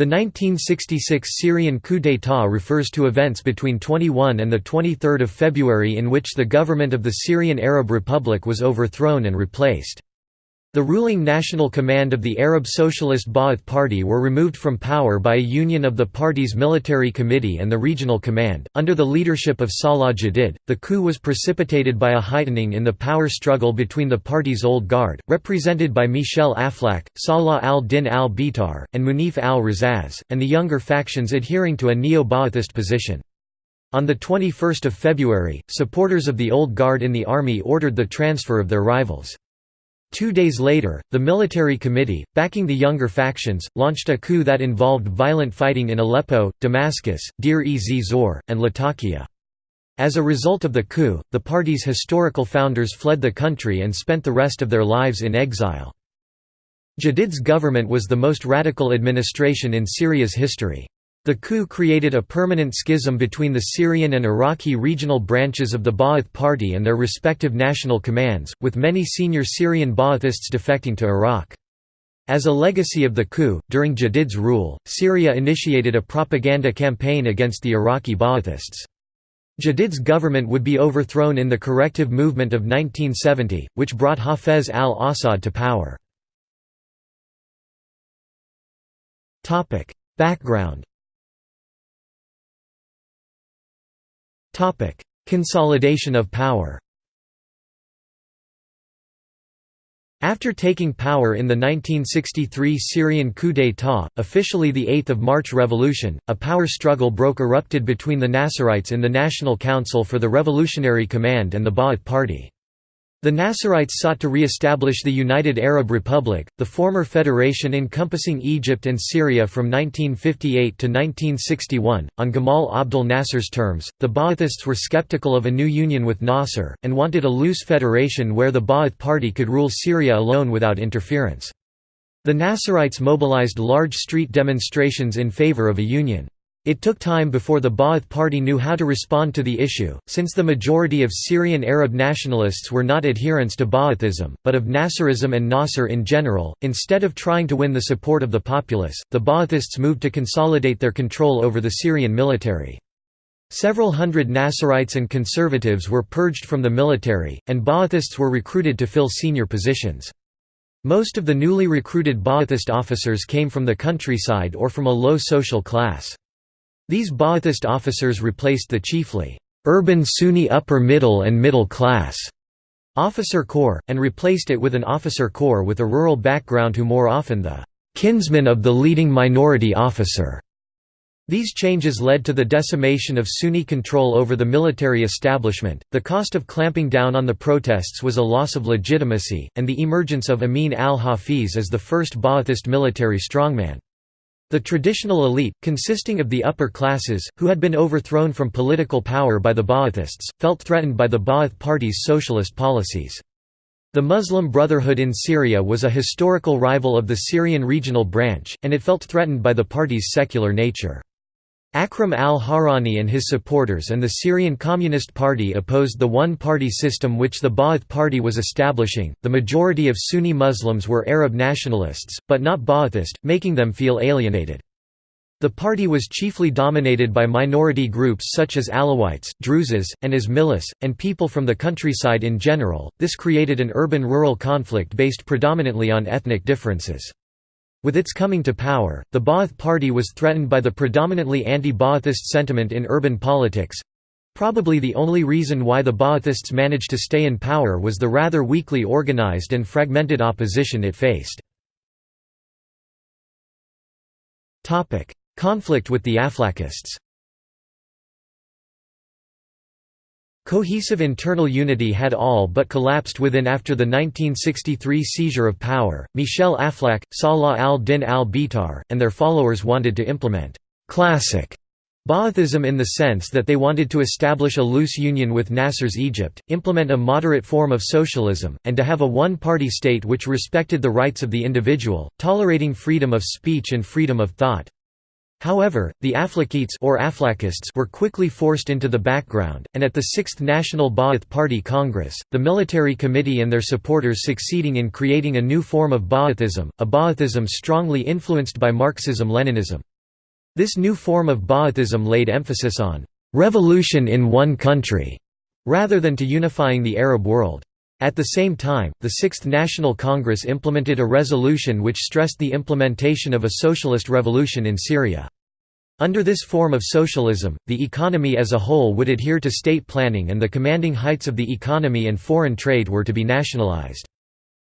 The 1966 Syrian coup d'état refers to events between 21 and 23 February in which the government of the Syrian Arab Republic was overthrown and replaced. The ruling national command of the Arab Socialist Ba'ath Party were removed from power by a union of the party's military committee and the regional command. Under the leadership of Salah Jadid, the coup was precipitated by a heightening in the power struggle between the party's old guard, represented by Michel Aflaq, Salah al-Din al-Bitar, and Munif al-Razaz, and the younger factions adhering to a neo-Ba'athist position. On 21 February, supporters of the old guard in the army ordered the transfer of their rivals. Two days later, the military committee, backing the younger factions, launched a coup that involved violent fighting in Aleppo, Damascus, Deir-ez-Zor, and Latakia. As a result of the coup, the party's historical founders fled the country and spent the rest of their lives in exile. Jadid's government was the most radical administration in Syria's history. The coup created a permanent schism between the Syrian and Iraqi regional branches of the Ba'ath Party and their respective national commands, with many senior Syrian Ba'athists defecting to Iraq. As a legacy of the coup, during Jadid's rule, Syria initiated a propaganda campaign against the Iraqi Ba'athists. Jadid's government would be overthrown in the corrective movement of 1970, which brought Hafez al-Assad to power. Background Consolidation of power After taking power in the 1963 Syrian coup d'état, officially the 8 March Revolution, a power struggle broke erupted between the Nasserites in the National Council for the Revolutionary Command and the Ba'ath Party. The Nasserites sought to re-establish the United Arab Republic, the former federation encompassing Egypt and Syria from 1958 to 1961, on Gamal Abdel Nasser's terms. The Ba'athists were skeptical of a new union with Nasser, and wanted a loose federation where the Ba'ath Party could rule Syria alone without interference. The Nasserites mobilized large street demonstrations in favor of a union. It took time before the Ba'ath Party knew how to respond to the issue, since the majority of Syrian Arab nationalists were not adherents to Ba'athism, but of Nasserism and Nasser in general. Instead of trying to win the support of the populace, the Ba'athists moved to consolidate their control over the Syrian military. Several hundred Nasserites and conservatives were purged from the military, and Ba'athists were recruited to fill senior positions. Most of the newly recruited Ba'athist officers came from the countryside or from a low social class. These Ba'athist officers replaced the chiefly urban Sunni upper middle and middle class officer corps, and replaced it with an officer corps with a rural background who more often the kinsman of the leading minority officer. These changes led to the decimation of Sunni control over the military establishment, the cost of clamping down on the protests was a loss of legitimacy, and the emergence of Amin al-Hafiz as the first Ba'athist military strongman. The traditional elite, consisting of the upper classes, who had been overthrown from political power by the Ba'athists, felt threatened by the Ba'ath Party's socialist policies. The Muslim Brotherhood in Syria was a historical rival of the Syrian regional branch, and it felt threatened by the party's secular nature. Akram al-Hawrani and his supporters and the Syrian Communist Party opposed the one-party system which the Ba'ath Party was establishing. The majority of Sunni Muslims were Arab nationalists, but not Ba'athist, making them feel alienated. The party was chiefly dominated by minority groups such as Alawites, Druzes, and Ismailis, and people from the countryside in general. This created an urban-rural conflict based predominantly on ethnic differences. With its coming to power, the Ba'ath Party was threatened by the predominantly anti-Ba'athist sentiment in urban politics. Probably the only reason why the Ba'athists managed to stay in power was the rather weakly organized and fragmented opposition it faced. Conflict with the Aflakists Cohesive internal unity had all but collapsed within after the 1963 seizure of power. Michel Aflaq, Salah al-Din al-Bitar, and their followers wanted to implement classic Ba'athism in the sense that they wanted to establish a loose union with Nasser's Egypt, implement a moderate form of socialism, and to have a one-party state which respected the rights of the individual, tolerating freedom of speech and freedom of thought. However, the Aflakites or were quickly forced into the background, and at the Sixth National Ba'ath Party Congress, the military committee and their supporters succeeding in creating a new form of Ba'athism, a Ba'athism strongly influenced by Marxism-Leninism. This new form of Ba'athism laid emphasis on «revolution in one country» rather than to unifying the Arab world. At the same time, the Sixth National Congress implemented a resolution which stressed the implementation of a socialist revolution in Syria. Under this form of socialism, the economy as a whole would adhere to state planning and the commanding heights of the economy and foreign trade were to be nationalized.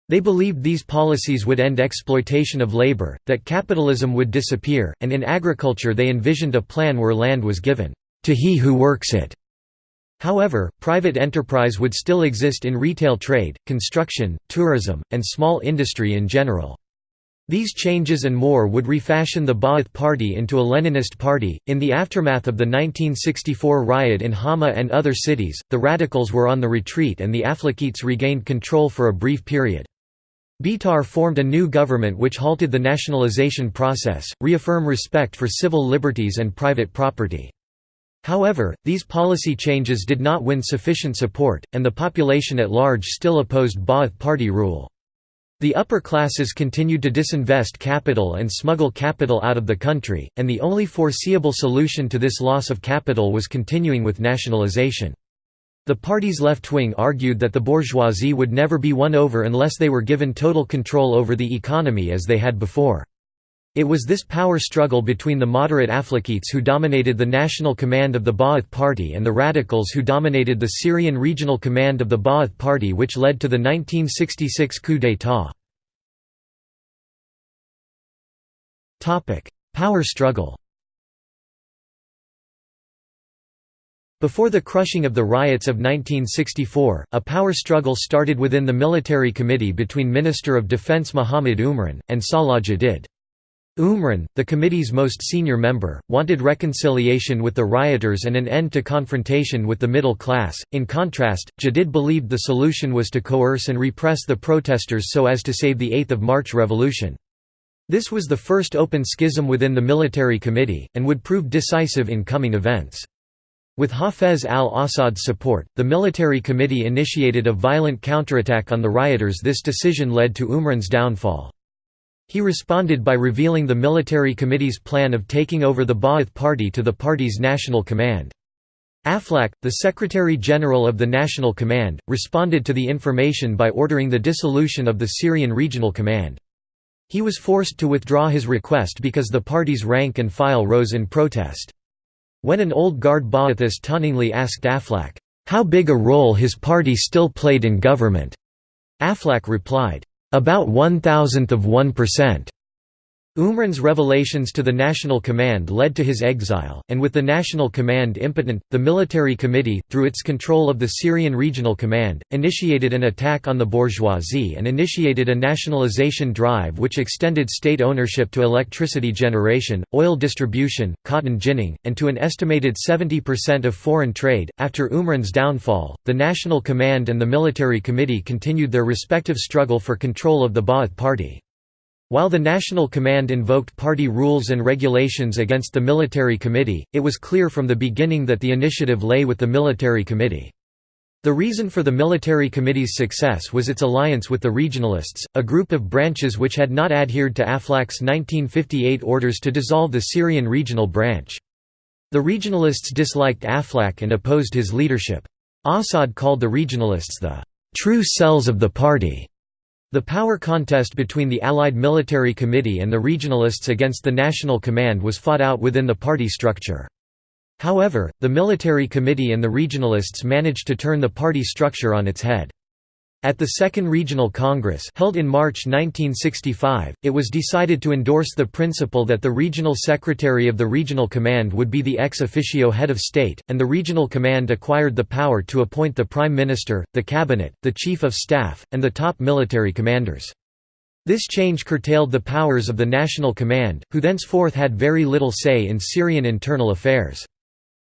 They believed these policies would end exploitation of labor, that capitalism would disappear, and in agriculture they envisioned a plan where land was given, "...to he who works it." However, private enterprise would still exist in retail trade, construction, tourism, and small industry in general. These changes and more would refashion the Ba'ath Party into a Leninist party. In the aftermath of the 1964 riot in Hama and other cities, the radicals were on the retreat and the Aflakites regained control for a brief period. Bitar formed a new government which halted the nationalization process, reaffirm respect for civil liberties and private property. However, these policy changes did not win sufficient support, and the population at large still opposed Ba'ath Party rule. The upper classes continued to disinvest capital and smuggle capital out of the country, and the only foreseeable solution to this loss of capital was continuing with nationalization. The party's left wing argued that the bourgeoisie would never be won over unless they were given total control over the economy as they had before. It was this power struggle between the moderate Aflakites who dominated the national command of the Ba'ath Party and the radicals who dominated the Syrian regional command of the Ba'ath Party which led to the 1966 coup d'état. Power struggle Before the crushing of the riots of 1964, a power struggle started within the military committee between Minister of Defense Muhammad Umran, and Salah Jadid. Umran, the committee's most senior member, wanted reconciliation with the rioters and an end to confrontation with the middle class. In contrast, Jadid believed the solution was to coerce and repress the protesters so as to save the 8th of March revolution. This was the first open schism within the military committee, and would prove decisive in coming events. With Hafez al-Assad's support, the military committee initiated a violent counterattack on the rioters this decision led to Umran's downfall. He responded by revealing the military committee's plan of taking over the Ba'ath Party to the party's national command. Aflak, the Secretary-General of the National Command, responded to the information by ordering the dissolution of the Syrian Regional Command. He was forced to withdraw his request because the party's rank and file rose in protest. When an old guard Ba'athist tauntingly asked Aflak, "'How big a role his party still played in government?' Aflak replied, about one thousandth of one percent. Umran's revelations to the National Command led to his exile, and with the National Command impotent, the Military Committee, through its control of the Syrian Regional Command, initiated an attack on the bourgeoisie and initiated a nationalization drive which extended state ownership to electricity generation, oil distribution, cotton ginning, and to an estimated 70% of foreign trade. After Umran's downfall, the National Command and the Military Committee continued their respective struggle for control of the Ba'ath Party. While the National Command invoked party rules and regulations against the Military Committee, it was clear from the beginning that the initiative lay with the Military Committee. The reason for the Military Committee's success was its alliance with the Regionalists, a group of branches which had not adhered to Aflak's 1958 orders to dissolve the Syrian regional branch. The Regionalists disliked Aflak and opposed his leadership. Assad called the Regionalists the true cells of the party. The power contest between the Allied Military Committee and the Regionalists against the National Command was fought out within the party structure. However, the Military Committee and the Regionalists managed to turn the party structure on its head. At the Second Regional Congress held in March 1965, it was decided to endorse the principle that the regional secretary of the regional command would be the ex officio head of state, and the regional command acquired the power to appoint the prime minister, the cabinet, the chief of staff, and the top military commanders. This change curtailed the powers of the national command, who thenceforth had very little say in Syrian internal affairs.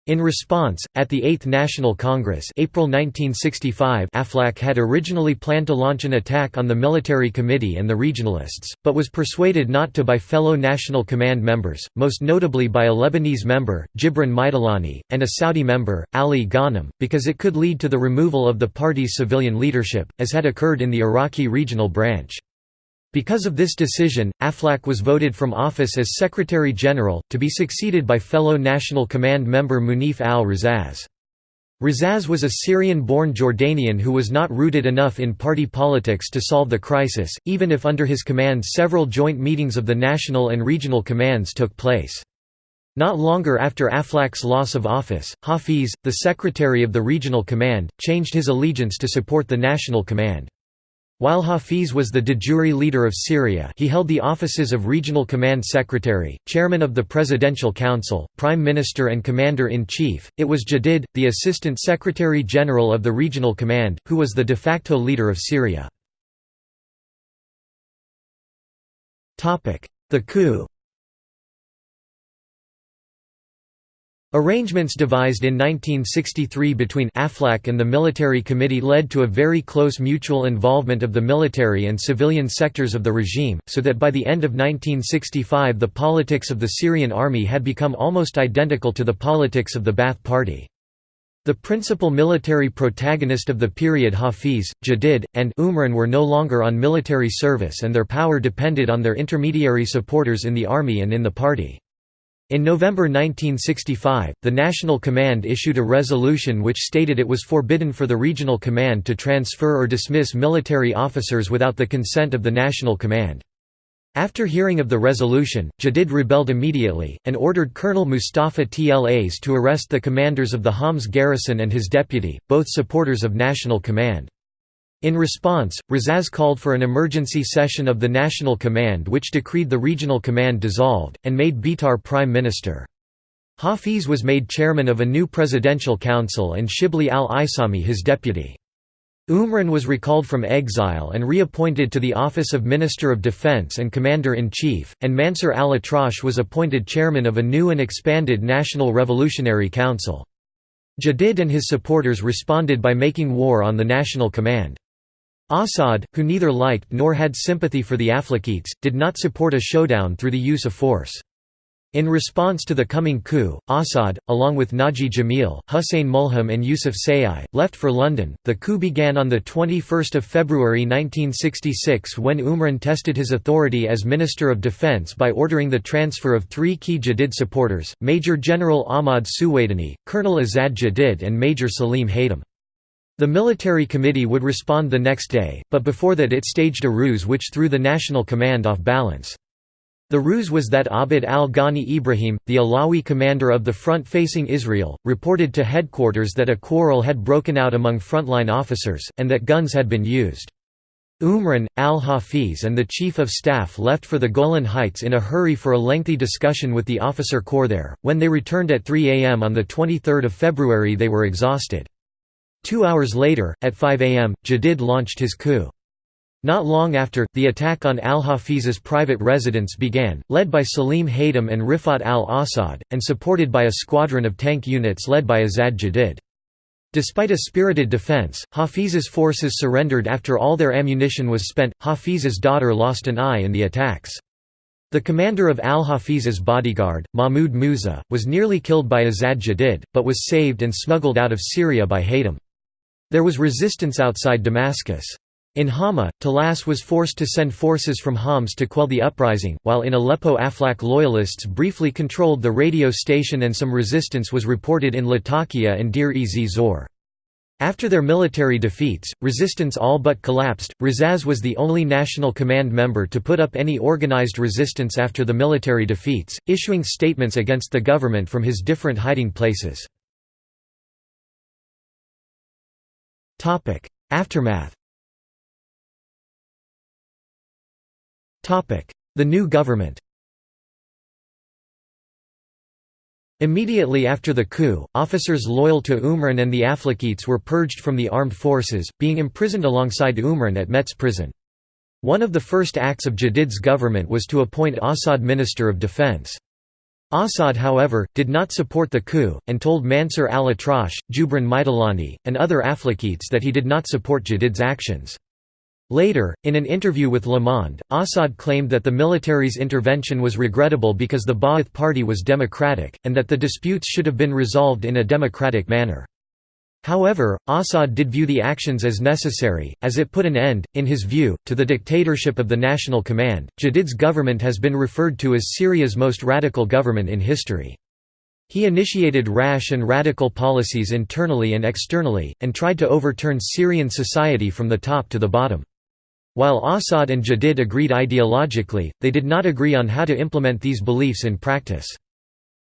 In response, at the Eighth National Congress April 1965 Aflak had originally planned to launch an attack on the military committee and the regionalists, but was persuaded not to by fellow National Command members, most notably by a Lebanese member, Gibran Maidalani, and a Saudi member, Ali Ghanem, because it could lead to the removal of the party's civilian leadership, as had occurred in the Iraqi regional branch. Because of this decision, Aflaq was voted from office as Secretary-General, to be succeeded by fellow National Command member Munif al-Razaz. Razaz was a Syrian-born Jordanian who was not rooted enough in party politics to solve the crisis, even if under his command several joint meetings of the national and regional commands took place. Not longer after Aflaq's loss of office, Hafiz, the secretary of the regional command, changed his allegiance to support the national command. While Hafiz was the de jure leader of Syria he held the offices of Regional Command Secretary, Chairman of the Presidential Council, Prime Minister and Commander-in-Chief. It was Jadid, the Assistant Secretary-General of the Regional Command, who was the de facto leader of Syria. The coup Arrangements devised in 1963 between Aflaq and the military committee led to a very close mutual involvement of the military and civilian sectors of the regime, so that by the end of 1965 the politics of the Syrian army had become almost identical to the politics of the Ba'ath Party. The principal military protagonist of the period Hafiz, Jadid, and Umran were no longer on military service and their power depended on their intermediary supporters in the army and in the party. In November 1965, the National Command issued a resolution which stated it was forbidden for the Regional Command to transfer or dismiss military officers without the consent of the National Command. After hearing of the resolution, Jadid rebelled immediately, and ordered Colonel Mustafa Tlas to arrest the commanders of the Homs garrison and his deputy, both supporters of National Command. In response, Razaz called for an emergency session of the National Command which decreed the Regional Command dissolved, and made Bitar prime minister. Hafiz was made chairman of a new presidential council and Shibli al-Isami his deputy. Umran was recalled from exile and reappointed to the office of Minister of Defense and Commander-in-Chief, and Mansur al-Atrash was appointed chairman of a new and expanded National Revolutionary Council. Jadid and his supporters responded by making war on the National Command. Assad, who neither liked nor had sympathy for the Aflakites, did not support a showdown through the use of force. In response to the coming coup, Assad, along with Naji Jamil, Hussein Mulham, and Yusuf Sayai, left for London. The coup began on 21 February 1966 when Umran tested his authority as Minister of Defence by ordering the transfer of three key Jadid supporters Major General Ahmad Suwaidani, Colonel Azad Jadid, and Major Salim Haytham. The military committee would respond the next day, but before that it staged a ruse which threw the national command off balance. The ruse was that Abd al-Ghani Ibrahim, the Alawi commander of the front facing Israel, reported to headquarters that a quarrel had broken out among frontline officers, and that guns had been used. Umran, al-Hafiz and the Chief of Staff left for the Golan Heights in a hurry for a lengthy discussion with the officer corps there. When they returned at 3 am on 23 February they were exhausted. Two hours later, at 5 am, Jadid launched his coup. Not long after, the attack on al-Hafiz's private residence began, led by Salim Haytham and Rifat al-Assad, and supported by a squadron of tank units led by Azad Jadid. Despite a spirited defense, Hafiz's forces surrendered after all their ammunition was spent. Hafiz's daughter lost an eye in the attacks. The commander of al-Hafiz's bodyguard, Mahmud Musa, was nearly killed by Azad Jadid, but was saved and smuggled out of Syria by Haytham. There was resistance outside Damascus. In Hama, Talas was forced to send forces from Homs to quell the uprising, while in Aleppo Aflaq loyalists briefly controlled the radio station and some resistance was reported in Latakia and Deir-ez Zor. After their military defeats, resistance all but collapsed. Razaz was the only National Command member to put up any organized resistance after the military defeats, issuing statements against the government from his different hiding places. Aftermath The new government Immediately after the coup, officers loyal to Umran and the Aflakites were purged from the armed forces, being imprisoned alongside Umran at Mezze prison. One of the first acts of Jadid's government was to appoint Assad Minister of Defense. Assad however, did not support the coup, and told Mansur al-Atrash, Jubran Maitalani, and other Aflakites that he did not support Jadid's actions. Later, in an interview with Le Monde, Assad claimed that the military's intervention was regrettable because the Ba'ath Party was democratic, and that the disputes should have been resolved in a democratic manner. However, Assad did view the actions as necessary, as it put an end, in his view, to the dictatorship of the National Command. Jadid's government has been referred to as Syria's most radical government in history. He initiated rash and radical policies internally and externally, and tried to overturn Syrian society from the top to the bottom. While Assad and Jadid agreed ideologically, they did not agree on how to implement these beliefs in practice.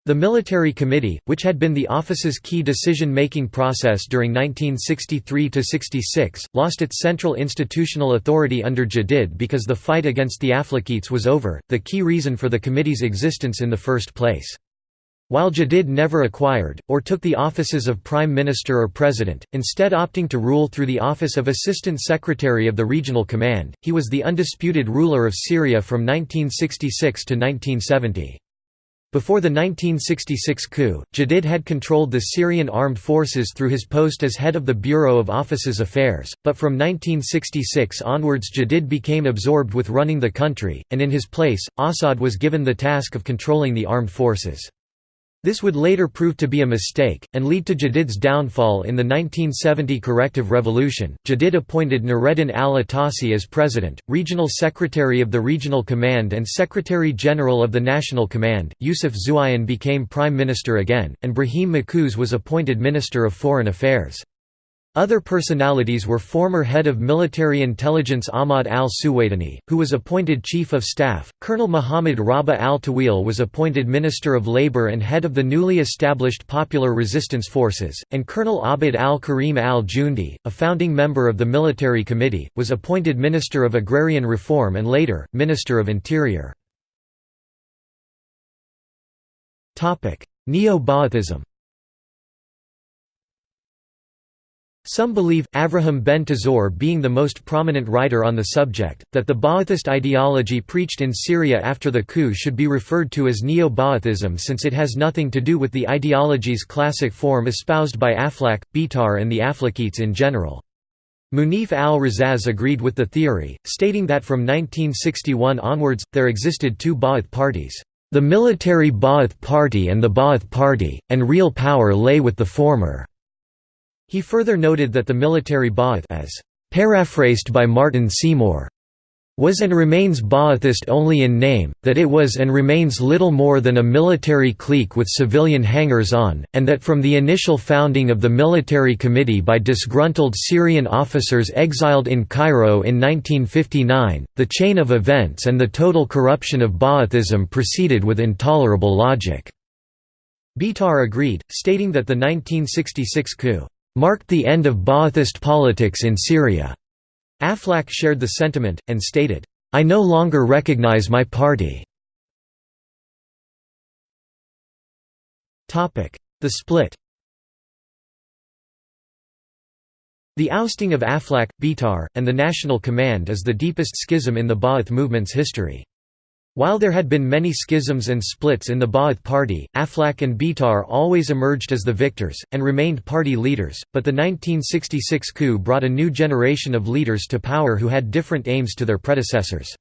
The Military Committee, which had been the office's key decision-making process during 1963–66, lost its central institutional authority under Jadid because the fight against the Aflakites was over, the key reason for the committee's existence in the first place. While Jadid never acquired, or took the offices of Prime Minister or President, instead opting to rule through the office of Assistant Secretary of the Regional Command, he was the undisputed ruler of Syria from 1966 to 1970. Before the 1966 coup, Jadid had controlled the Syrian armed forces through his post as head of the Bureau of Officers' Affairs, but from 1966 onwards Jadid became absorbed with running the country, and in his place, Assad was given the task of controlling the armed forces. This would later prove to be a mistake, and lead to Jadid's downfall in the 1970 corrective revolution. Jadid appointed Nureddin al Atassi as president, regional secretary of the Regional Command, and secretary general of the National Command. Yusuf Zuayan became prime minister again, and Brahim Makuz was appointed minister of foreign affairs. Other personalities were former head of military intelligence Ahmad al-Suwaidani, who was appointed Chief of Staff, Colonel Muhammad Rabah al-Tawil was appointed Minister of Labor and head of the newly established Popular Resistance Forces, and Colonel Abd al-Karim al-Jundi, a founding member of the Military Committee, was appointed Minister of Agrarian Reform and later, Minister of Interior. Neo-Ba'athism Some believe, Avraham Ben-Tzur being the most prominent writer on the subject, that the Ba'athist ideology preached in Syria after the coup should be referred to as Neo-Ba'athism since it has nothing to do with the ideology's classic form espoused by Aflaq, Bitar and the Aflakites in general. Munif al-Razaz agreed with the theory, stating that from 1961 onwards, there existed two Ba'ath parties, the military Ba'ath Party and the Ba'ath Party, and real power lay with the former. He further noted that the military Ba'ath as paraphrased by Martin Seymour was and remains Ba'athist only in name, that it was and remains little more than a military clique with civilian hangers-on, and that from the initial founding of the military committee by disgruntled Syrian officers exiled in Cairo in 1959, the chain of events and the total corruption of Ba'athism proceeded with intolerable logic." Bitar agreed, stating that the 1966 coup marked the end of Ba'athist politics in Syria. Aflaq shared the sentiment, and stated, I no longer recognize my party. The split The ousting of Aflaq, Bitar, and the National Command is the deepest schism in the Ba'ath movement's history. While there had been many schisms and splits in the Ba'ath party, Aflaq and Bitar always emerged as the victors, and remained party leaders, but the 1966 coup brought a new generation of leaders to power who had different aims to their predecessors.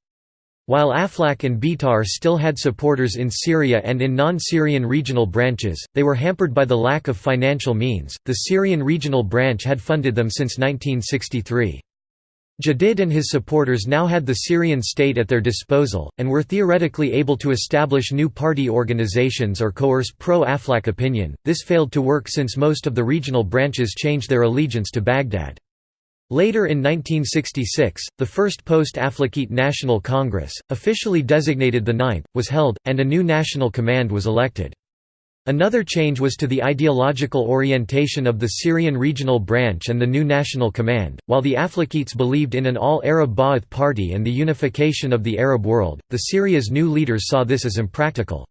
While Aflaq and Bitar still had supporters in Syria and in non-Syrian regional branches, they were hampered by the lack of financial means. The Syrian regional branch had funded them since 1963. Jadid and his supporters now had the Syrian state at their disposal, and were theoretically able to establish new party organizations or coerce pro-Aflaq opinion. This failed to work since most of the regional branches changed their allegiance to Baghdad. Later in 1966, the first post-Aflakite National Congress, officially designated the Ninth, was held, and a new national command was elected. Another change was to the ideological orientation of the Syrian regional branch and the new national command. While the Aflakites believed in an all Arab Ba'ath party and the unification of the Arab world, the Syria's new leaders saw this as impractical.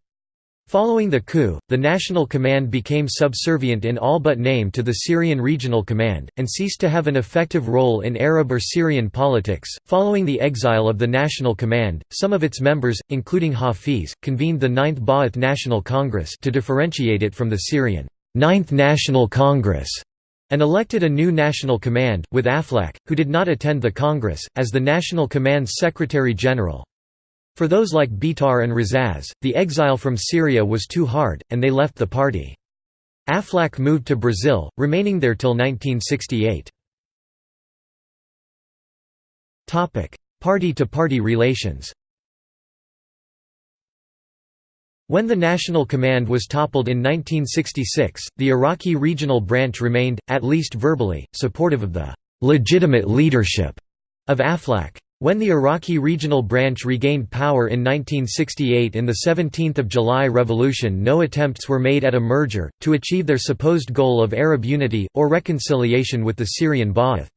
Following the coup, the National Command became subservient in all but name to the Syrian Regional Command, and ceased to have an effective role in Arab or Syrian politics. Following the exile of the National Command, some of its members, including Hafiz, convened the Ninth Ba'ath National Congress to differentiate it from the Syrian Ninth National Congress and elected a new National Command, with Aflaq, who did not attend the Congress, as the National Command's Secretary-General. For those like Bitar and Razaz, the exile from Syria was too hard, and they left the party. Aflaq moved to Brazil, remaining there till 1968. Party-to-party -party relations When the National Command was toppled in 1966, the Iraqi regional branch remained, at least verbally, supportive of the «legitimate leadership» of Aflaq. When the Iraqi regional branch regained power in 1968 in the 17th of July revolution no attempts were made at a merger, to achieve their supposed goal of Arab unity, or reconciliation with the Syrian Ba'ath.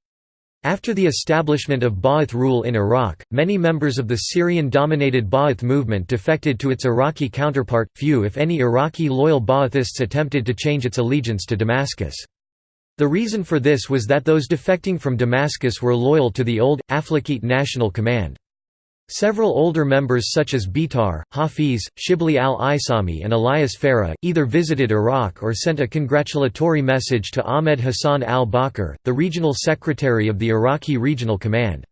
After the establishment of Ba'ath rule in Iraq, many members of the Syrian-dominated Ba'ath movement defected to its Iraqi counterpart, few if any Iraqi loyal Ba'athists attempted to change its allegiance to Damascus. The reason for this was that those defecting from Damascus were loyal to the old, Aflaqite National Command. Several older members such as Bitar, Hafiz, Shibli al-Isami and Elias Farah, either visited Iraq or sent a congratulatory message to Ahmed Hassan al-Bakr, the regional secretary of the Iraqi Regional Command.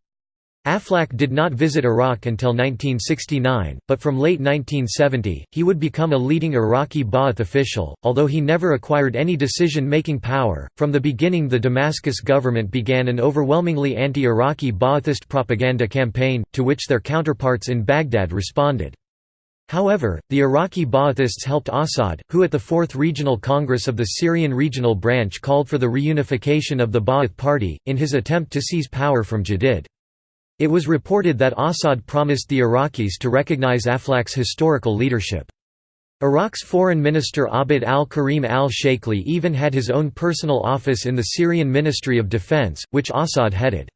Aflaq did not visit Iraq until 1969, but from late 1970, he would become a leading Iraqi Ba'ath official, although he never acquired any decision-making power. From the beginning the Damascus government began an overwhelmingly anti-Iraqi Ba'athist propaganda campaign, to which their counterparts in Baghdad responded. However, the Iraqi Ba'athists helped Assad, who at the Fourth Regional Congress of the Syrian Regional Branch called for the reunification of the Ba'ath Party, in his attempt to seize power from Jadid. It was reported that Assad promised the Iraqis to recognize Aflaq's historical leadership. Iraq's foreign minister Abd al-Karim al-Sheikhli even had his own personal office in the Syrian Ministry of Defense, which Assad headed.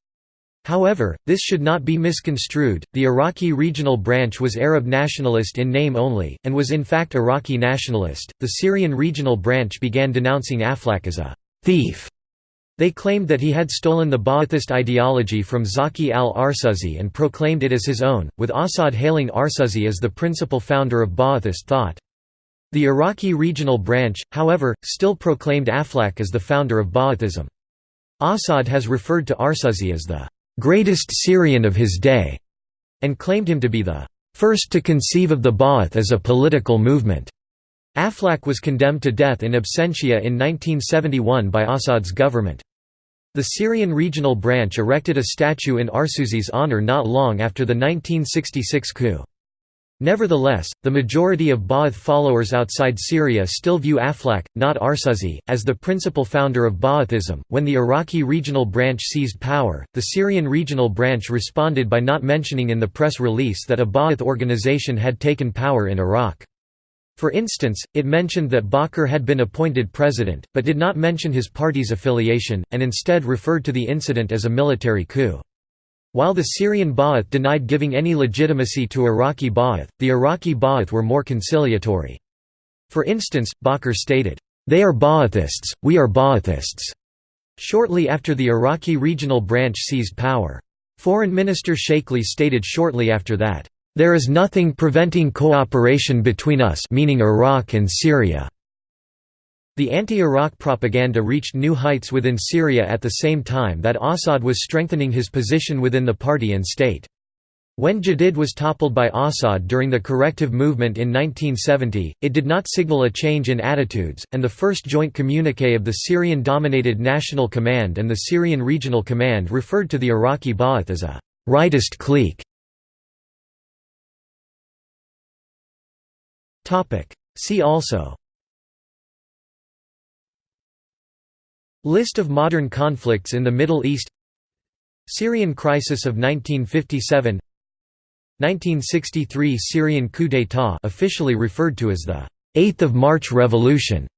However, this should not be misconstrued, the Iraqi regional branch was Arab nationalist in name only, and was in fact Iraqi nationalist. The Syrian regional branch began denouncing Aflaq as a thief they claimed that he had stolen the Ba'athist ideology from Zaki al-Arsuzi and proclaimed it as his own, with Assad hailing Arsuzi as the principal founder of Ba'athist thought. The Iraqi regional branch, however, still proclaimed Aflaq as the founder of Ba'athism. Assad has referred to Arsuzi as the greatest Syrian of his day, and claimed him to be the first to conceive of the Ba'ath as a political movement. Aflaq was condemned to death in absentia in 1971 by Assad's government. The Syrian regional branch erected a statue in Arsuzi's honor not long after the 1966 coup. Nevertheless, the majority of Ba'ath followers outside Syria still view Aflaq, not Arsuzi, as the principal founder of Ba'athism. When the Iraqi regional branch seized power, the Syrian regional branch responded by not mentioning in the press release that a Ba'ath organization had taken power in Iraq. For instance, it mentioned that Bakr had been appointed president, but did not mention his party's affiliation, and instead referred to the incident as a military coup. While the Syrian Ba'ath denied giving any legitimacy to Iraqi Ba'ath, the Iraqi Ba'ath were more conciliatory. For instance, Bakr stated, "'They are Ba'athists, we are Ba'athists' shortly after the Iraqi regional branch seized power. Foreign Minister Sheikhli stated shortly after that, there is nothing preventing cooperation between us meaning Iraq and Syria. The anti-Iraq propaganda reached new heights within Syria at the same time that Assad was strengthening his position within the party and state. When Jadid was toppled by Assad during the corrective movement in 1970, it did not signal a change in attitudes, and the first joint communique of the Syrian-dominated National Command and the Syrian Regional Command referred to the Iraqi Ba'ath as a «rightist clique» Topic. See also. List of modern conflicts in the Middle East. Syrian crisis of 1957 1963 Syrian coup d'état officially referred to as the 8th of March Revolution.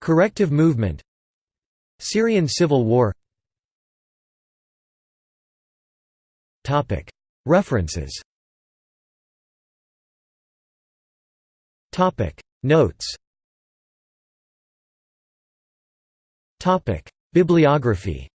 Corrective movement. Syrian civil war. References Topic. Notes. Topic. Bibliography